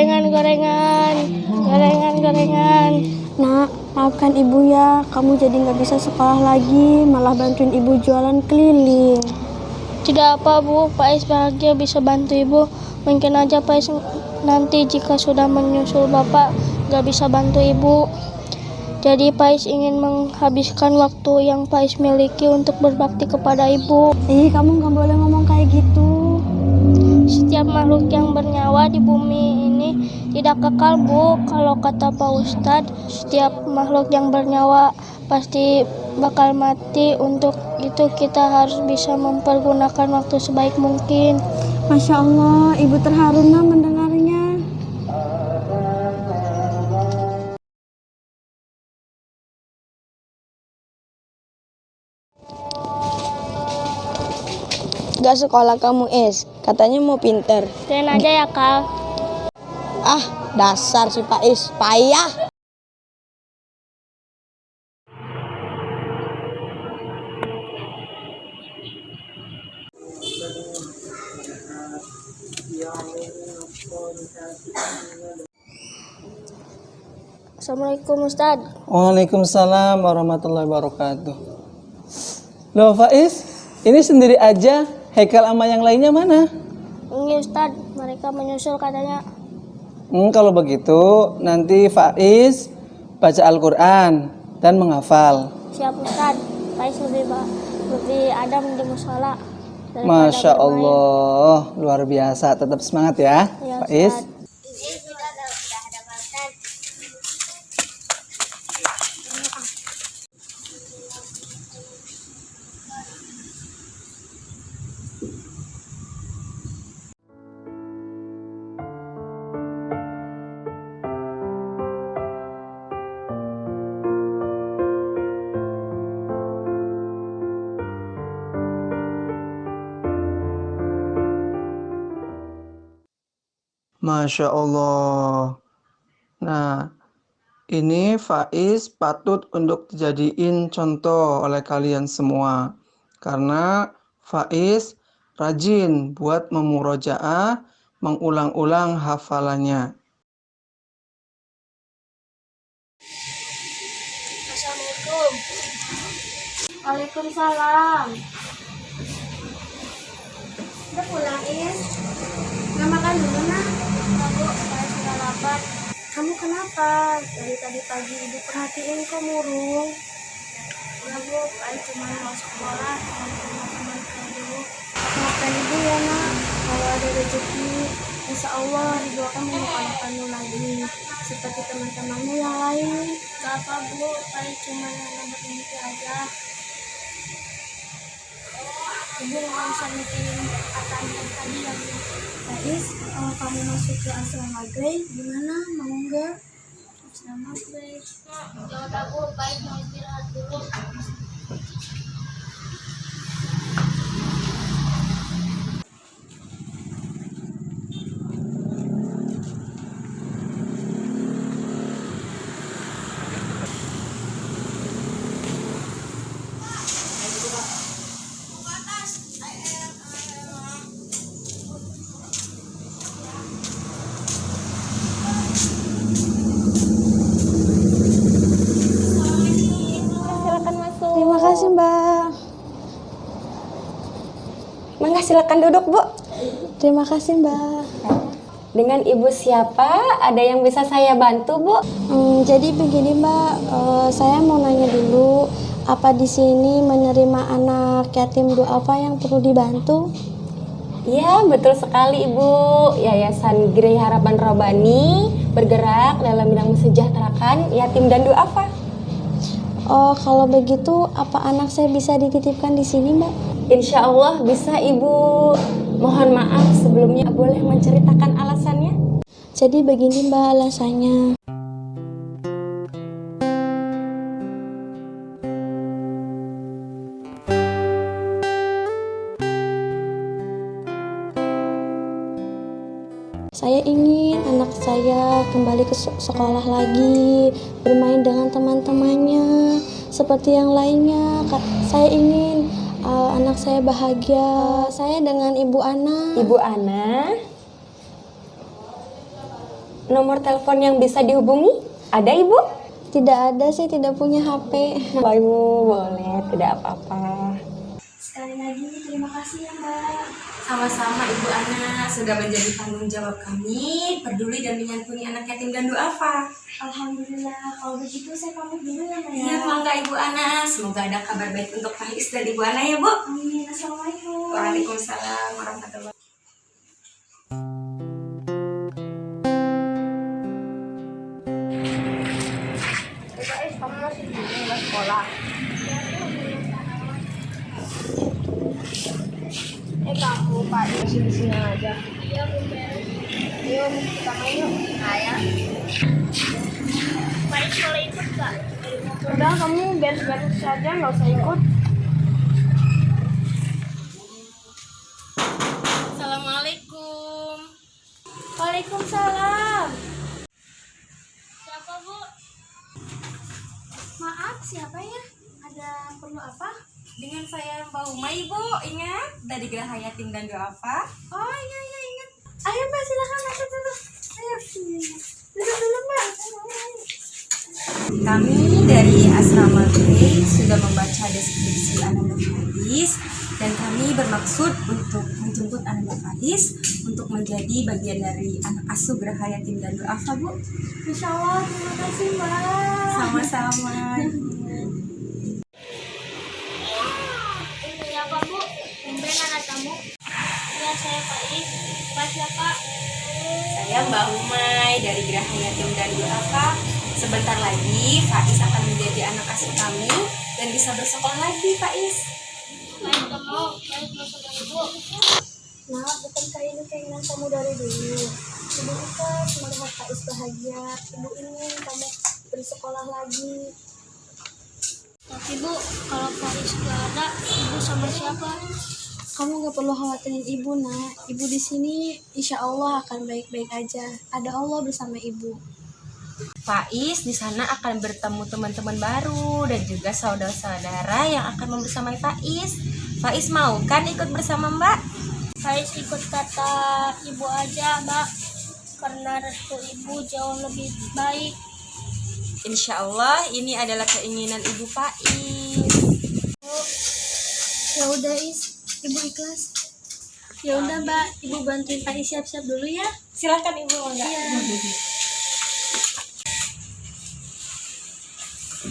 Gorengan-gorengan, gorengan-gorengan. Nak, maafkan ibu ya, kamu jadi nggak bisa sekolah lagi, malah bantuin ibu jualan keliling. Tidak apa bu, Pak Is bahagia bisa bantu ibu. Mungkin aja Pak Is nanti jika sudah menyusul bapak nggak bisa bantu ibu. Jadi Pak Is ingin menghabiskan waktu yang Pak Is miliki untuk berbakti kepada ibu. Ih, kamu nggak boleh ngomong kayak gitu. Setiap makhluk yang bernyawa di bumi tidak kekal bu. Kalau kata Pak Ustadz, setiap makhluk yang bernyawa pasti bakal mati. Untuk itu kita harus bisa mempergunakan waktu sebaik mungkin. Masya Allah, ibu terharu nak mendengarnya. Gak sekolah kamu es, katanya mau pinter. Dan aja ya Kal. Ah, dasar si Pak Is, payah. Assalamualaikum Ustadz. Waalaikumsalam warahmatullahi wabarakatuh. Loh Faiz, ini sendiri aja, Haikal sama yang lainnya mana? Ini Ustadz, mereka menyusul katanya. Hmm, kalau begitu nanti Faiz baca Al-Quran dan menghafal. Siap Ustadz, Faiz lebih, lebih adam di musola. Masya. Allah, luar biasa. Tetap semangat ya, Ya, Faiz. Ustadz. Masya Allah. Nah, ini Faiz patut untuk dijadiin contoh oleh kalian semua. Karena Faiz rajin buat memurojaah, mengulang-ulang hafalannya. Assalamualaikum. Waalaikumsalam. Udah pulang, Is? Nggak makan dulu, nak? Lapar. Kamu kenapa? Dari tadi pagi ibu perhatiin kok murung. Ya Bu, saya cuma mau sekolah teman-teman dulu. Maafkan ibu ya, nak. Kalau ada rezeki, insya Allah ibu akan menyekolahkanmu lagi. Seperti teman-temanmu yang lain. Gak apa Bu, saya cuma yang bermimpi aja. Ibu nggak usah mikirin pertanyaan tadi ya Bu. Faiz, kalau kamu masuk ke asrama Grey, gimana? Mau nggak? Grace. Ya udah Bu, baik mau istirahat dulu. Silakan duduk, Bu. Terima kasih, Mbak. Dengan Ibu siapa? Ada yang bisa saya bantu, Bu? Hmm, jadi begini Mbak, Eh, saya mau nanya dulu, apa di sini menerima anak yatim duafa yang perlu dibantu? Ya, betul sekali Ibu. Yayasan Grey Harapan Robani bergerak dalam bidang mensejahterakan yatim dan duafa. Oh, kalau begitu, apa anak saya bisa dititipkan di sini Mbak? Insya Allah bisa Ibu. Mohon maaf sebelumnya boleh menceritakan alasannya? Jadi begini Mbak alasannya. Saya ingin anak saya kembali ke se- sekolah lagi, bermain dengan teman-temannya, seperti yang lainnya. Saya ingin uh, anak saya bahagia. Saya dengan Ibu Ana. Ibu Ana, nomor telepon yang bisa dihubungi? Ada ibu? Tidak ada sih, tidak punya HP. Mbak ibu boleh, tidak apa-apa. Sekali lagi terima kasih ya Mbak. Sama-sama Ibu Ana sudah menjadi tanggung jawab kami peduli dan menyantuni anak yatim dan duafa. Alhamdulillah, kalau begitu saya pamit dulu ya Mbak Iya, mangga Ibu Ana. Semoga ada kabar baik untuk Faiz dan Ibu Ana ya, Bu. Amin, Assalamualaikum. Waalaikumsalam warahmatullahi Eh kamu Pak masih di sini aja. Iya Ayo kita main yuk. Pak boleh ikut gak? Udah kamu beres-beres saja nggak usah ikut. Assalamualaikum. Waalaikumsalam. Siapa bu? Maaf siapa ya? Ada perlu apa? Dengan saya Mbak Umay, Bu. Ingat dari Geraha Yatim dan Duafa. Oh iya iya ingat. Ayo mbak silakan masuk dulu. Ayo. Duduk dulu mbak. Kami dari Asrama Grey sudah membaca deskripsi Ananda Fadis dan kami bermaksud untuk menjemput Ananda Fadis untuk menjadi bagian dari anak asuh Geraha Yatim dan Duafa, Bu. Insya Allah terima kasih mbak. Sama-sama. Saya Mbak Umay dari Geraha Yatim dan Duafa. Sebentar lagi Faiz akan menjadi anak asuh kami dan bisa bersekolah lagi, Faiz. Baik masuk dari ibu. Nah, bukankah ini keinginan kamu dari dulu? Ibu ikhlas melihat Faiz bahagia. Ibu ingin kamu bersekolah lagi. Tapi bu, kalau Faris gak ada, ibu sama siapa? Kamu gak perlu khawatirin ibu, nak. Ibu di sini, insya Allah akan baik-baik aja. Ada Allah bersama ibu. Faiz di sana akan bertemu teman-teman baru dan juga saudara-saudara yang akan membersamai Faiz. Faiz mau kan ikut bersama Mbak? Faris ikut kata ibu aja, mbak. Karena restu ibu jauh lebih baik. Insya Allah ini adalah keinginan Ibu Faiz. Ya udah, Is. Ibu ikhlas. Ya udah, Mbak. Ibu bantuin Faiz siap-siap dulu ya. Silahkan Ibu enggak?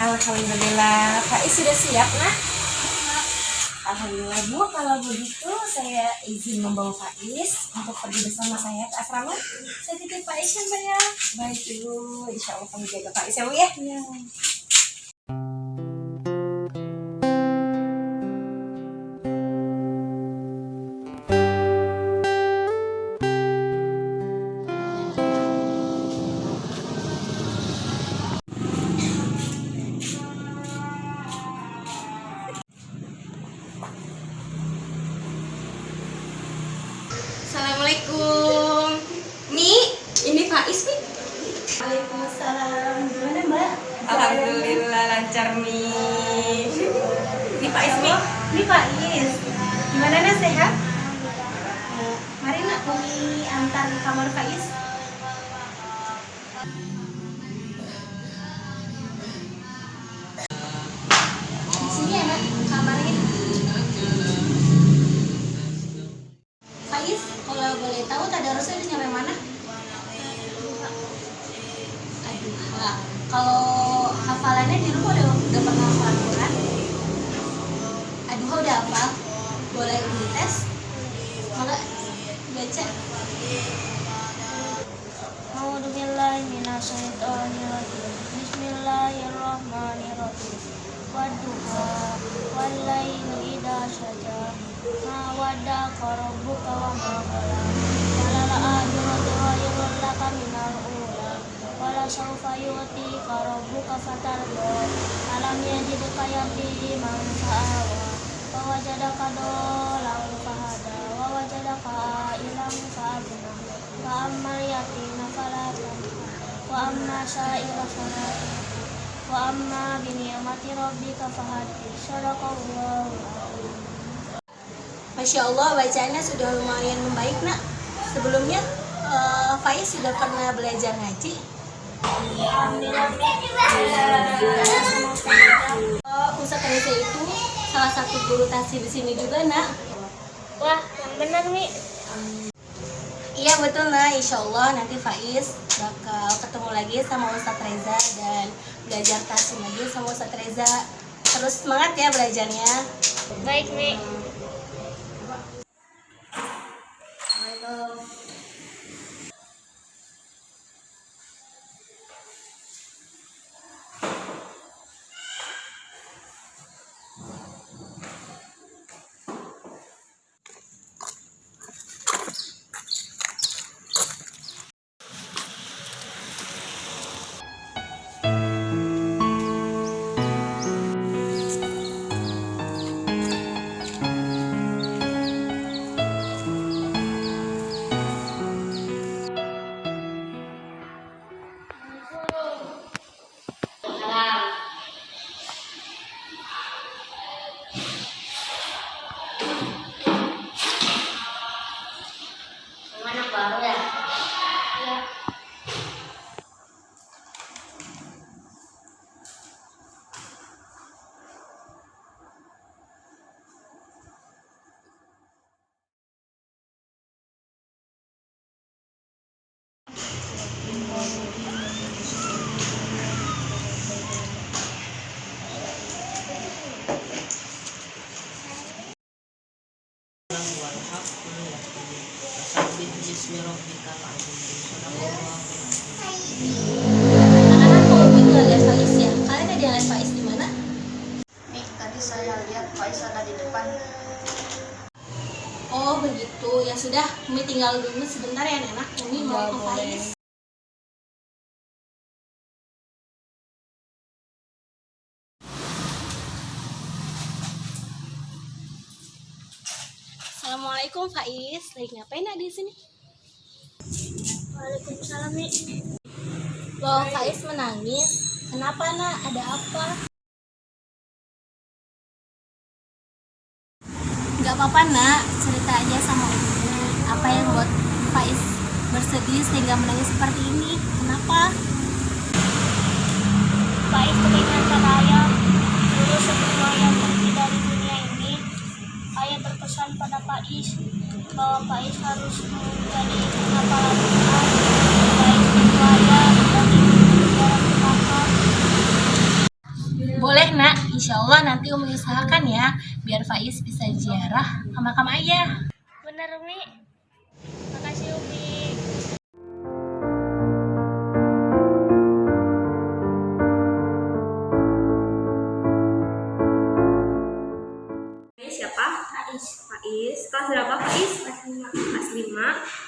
Alhamdulillah, Faiz sudah siap nak? Alhamdulillah Bu, kalau begitu saya izin membawa Faiz untuk pergi bersama saya ke asrama. Saya titip Faiz ya, Mbak ya. Baik Ibu, insya Allah kami jaga Faiz ya Bu ya. Iya. Ini Faiz. Gimana, Nak? Sehat? Mari, Nak. Umi antar kamar Faiz. Di Ma waddaka rabbuka wa ma qala. Walal akhiratu khairul laka minal ula. Wala sawfa yu'tika rabbuka fatarda. Alam yajidka yatiman fa'awa. Wa wajadaka dolan fahada. Wa wajadaka ilam fa'agna. Wa ammal yatima fala. Wa amma sa'ila fala. Wa amma bi ni'mati rabbika fahaddith. Sadaqallahu Masya Allah, bacaannya sudah lumayan membaik, nak. Sebelumnya, Eh, Faiz sudah pernah belajar ngaji? Ustaz Reza itu salah satu guru tasir di sini juga, nak. Wah, yang benar Mi. Iya betul nah, insya Allah nanti Faiz bakal ketemu lagi sama Ustadz Reza dan belajar tasir lagi sama Ustadz Reza. Terus semangat ya belajarnya. Baik Mi. Anak-anak Assalamualaikum Faiz. Lagi ngapain nak di sini? Waalaikumsalam Mi. Loh, Faiz menangis. Kenapa nak? Ada apa? Gak apa-apa nak, cerita aja sama Umi. Apa yang buat Faiz bersedih sehingga menangis seperti ini? Kenapa? Faiz teringat ayah dulu sebelum ayah pergi dari dunia ini berpesan pada Faiz bahwa Faiz harus menjadi hafalan Quran Faiz itu ayah dan sejarah neraka Boleh nak, insya Allah nanti Umi usahakan ya biar Faiz bisa ziarah ke makam ayah. bener Mi Faiz? Kelas 5. Kelas 5.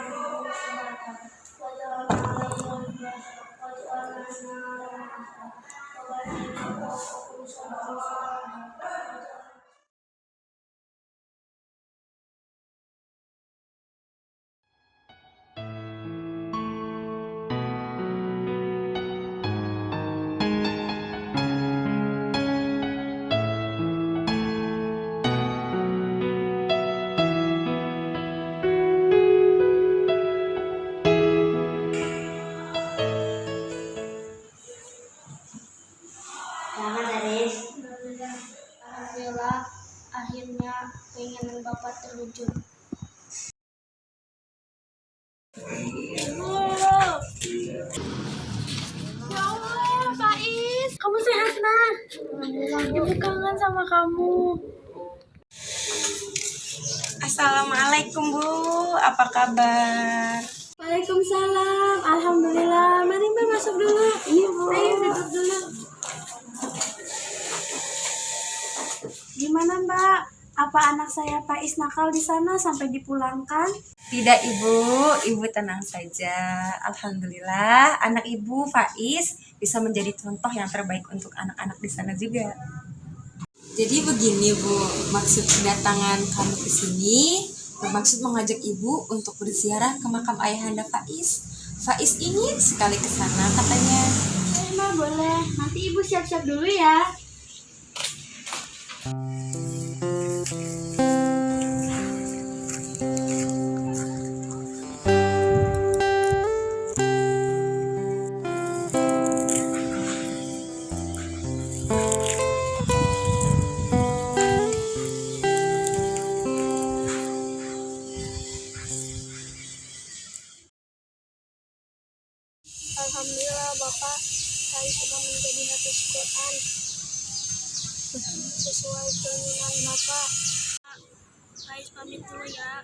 Assalamualaikum Bu, apa kabar? Waalaikumsalam, Alhamdulillah. Mari Mbak masuk dulu. Iya Bu. Ayo duduk dulu. Gimana Gimana Mbak? Apa anak saya Faiz nakal di sana sampai dipulangkan? Tidak ibu, ibu tenang saja. Alhamdulillah, anak ibu Faiz bisa menjadi contoh yang terbaik untuk anak-anak di sana juga. Jadi begini bu, maksud kedatangan kami ke sini bermaksud mengajak ibu untuk berziarah ke makam ayahanda Faiz. Faiz ingin sekali ke sana katanya. Eh Ma boleh, nanti Ibu siap-siap dulu ya. Alhamdulillah Bapak, saya sudah menjadi hafiz Quran sesuai keinginan Bapak. Faiz pamit dulu ya.